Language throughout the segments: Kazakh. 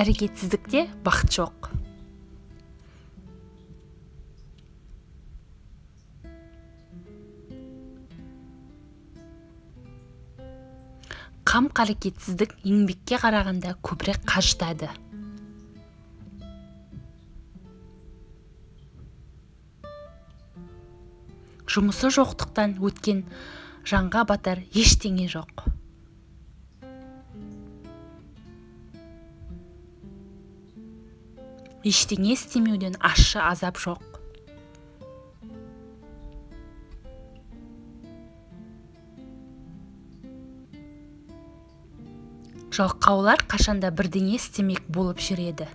әрекетсіздікте бақыт жоқ. Қам қарекетсіздік еңбекке қарағанда көбірек қажытады. Жұмысы жоқтықтан өткен жанға батар ештеңе жоқ. Ештеңе істемеуден ащы азап жоқ. Жалқаулар қашанда бірдеңе істемек болып жүреді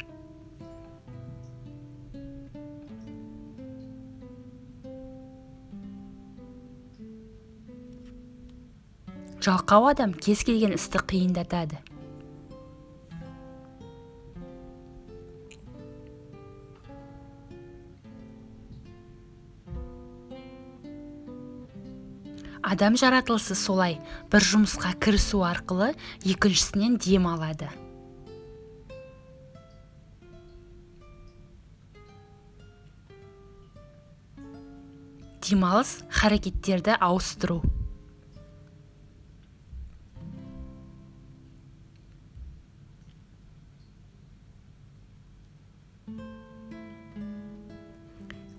жалқау адам кез келген істі қиындатады. Адам жаратылысы солай. бір жұмысқа кірісу арқылы екіншісінен дем алады. Демалыс харекеттерді ауыстыру.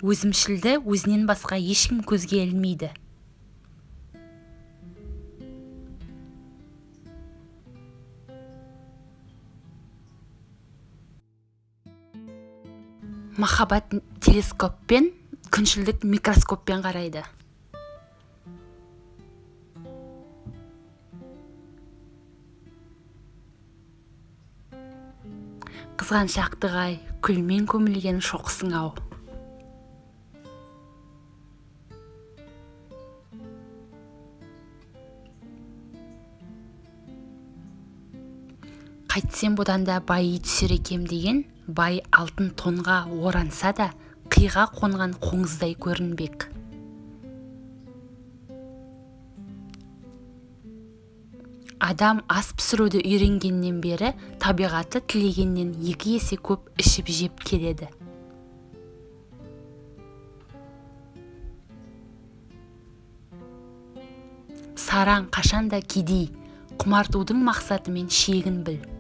Өзімшілді өзінен басқа ешкім көзге ілмейді. Махаббат телескоппен күншілдік микроскоппен қарайды. Қызғаншақтық ай күлмен көмілген шоқсың ау. Қайтсем бұдан да байи түсер екем деген бай алтын тонға оранса да қиға қонған қоңыздай көрінбек. Адам ас пісіруді үйренгеннен бері табиғаты тілегеннен екі есе көп ішіп жеп келеді. Сараң қашанда кедей құмартудың мақсаты мен шегін біл.